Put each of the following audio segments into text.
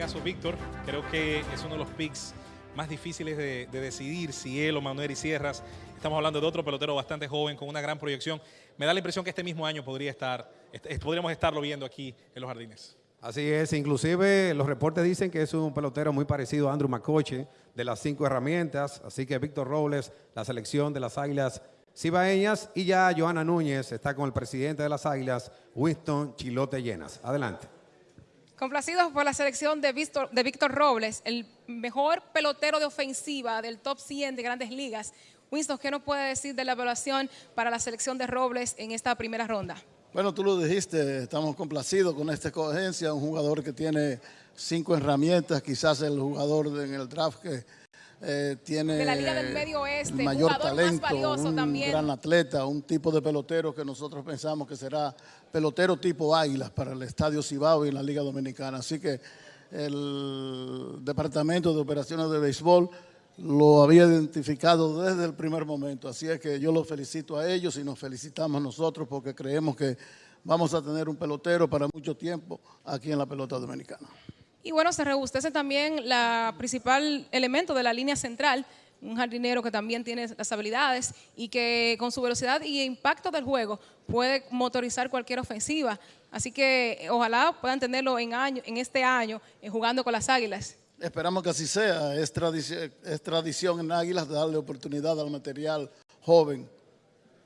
caso Víctor, creo que es uno de los picks más difíciles de, de decidir si él o Manuel y Sierras. Estamos hablando de otro pelotero bastante joven con una gran proyección. Me da la impresión que este mismo año podría estar, est- podríamos estarlo viendo aquí en los jardines. Así es, inclusive los reportes dicen que es un pelotero muy parecido a Andrew McCoche de las cinco herramientas, así que Víctor Robles, la selección de las Águilas Cibaeñas y ya Joana Núñez está con el presidente de las Águilas, Winston Chilote Llenas. Adelante. Complacidos por la selección de Víctor, de Víctor Robles, el mejor pelotero de ofensiva del top 100 de grandes ligas. Winston, ¿qué nos puede decir de la evaluación para la selección de Robles en esta primera ronda? Bueno, tú lo dijiste, estamos complacidos con esta escogencia, un jugador que tiene cinco herramientas, quizás el jugador en el draft que eh, tiene De la Liga del Medio Oeste, el mayor jugador más talento, valioso un también. gran atleta, un tipo de pelotero que nosotros pensamos que será pelotero tipo Águilas para el Estadio Cibao y la Liga Dominicana. Así que el Departamento de Operaciones de Béisbol lo había identificado desde el primer momento. Así es que yo los felicito a ellos y nos felicitamos nosotros porque creemos que vamos a tener un pelotero para mucho tiempo aquí en la pelota dominicana. Y bueno, se rebustece también la principal elemento de la línea central, un jardinero que también tiene las habilidades y que con su velocidad y impacto del juego puede motorizar cualquier ofensiva. Así que eh, ojalá puedan tenerlo en, año, en este año eh, jugando con las Águilas. Esperamos que así sea. Es tradición en Águilas darle oportunidad al material joven.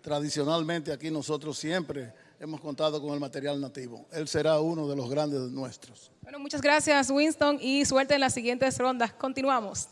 Tradicionalmente aquí nosotros siempre hemos contado con el material nativo. Él será uno de los grandes nuestros. Bueno, muchas gracias Winston y suerte en las siguientes rondas. Continuamos.